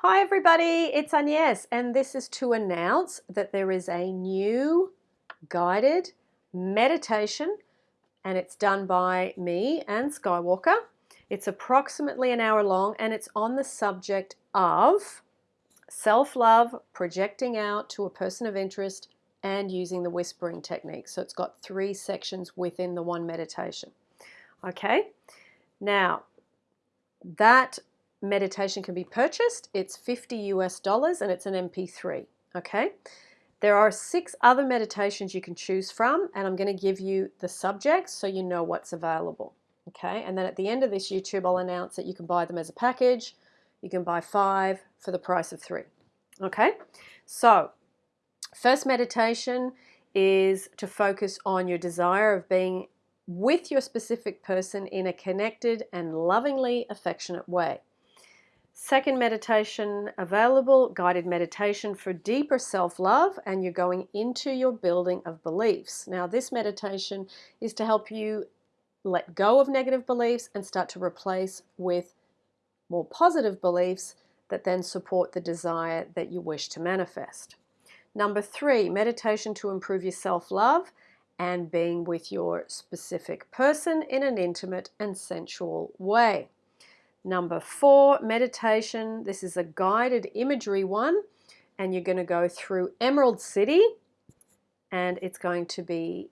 Hi everybody, it's Agnes and this is to announce that there is a new guided meditation and it's done by me and Skywalker. It's approximately an hour long and it's on the subject of self-love, projecting out to a person of interest and using the whispering technique. So it's got three sections within the one meditation. Okay, now that meditation can be purchased. It's 50 US dollars and it's an MP3. Okay. There are six other meditations you can choose from, and I'm going to give you the subjects so you know what's available. Okay. And then at the end of this YouTube, I'll announce that you can buy them as a package. You can buy five for the price of three. Okay. So, first meditation is to focus on your desire of being with your specific person in a connected and lovingly affectionate way. Second meditation available, guided meditation for deeper self-love and you're going into your building of beliefs. Now this meditation is to help you let go of negative beliefs and start to replace with more positive beliefs that then support the desire that you wish to manifest. Number three, meditation to improve your self-love and being with your specific person in an intimate and sensual way. Number four, meditation. This is a guided imagery one, and you're going to go through Emerald City, and it's going to be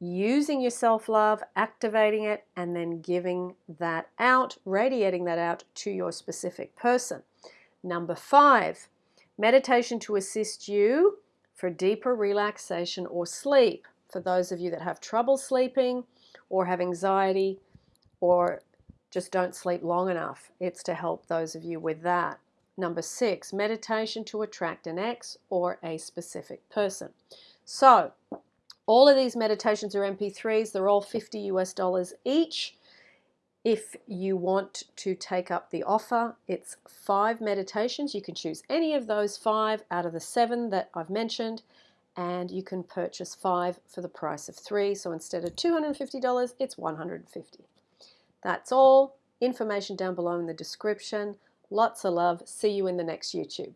using your self-love, activating it, and then giving that out, radiating that out to your specific person. Number five, meditation to assist you for deeper relaxation or sleep. For those of you that have trouble sleeping or have anxiety or just don't sleep long enough. It's to help those of you with that. Number six, meditation to attract an ex or a specific person. So, all of these meditations are MP3s. They're all 50 US dollars each. If you want to take up the offer, it's five meditations. You can choose any of those five out of the seven that I've mentioned, and you can purchase five for the price of three. So instead of $250, it's 150 that's all. Information down below in the description. Lots of love. See you in the next YouTube.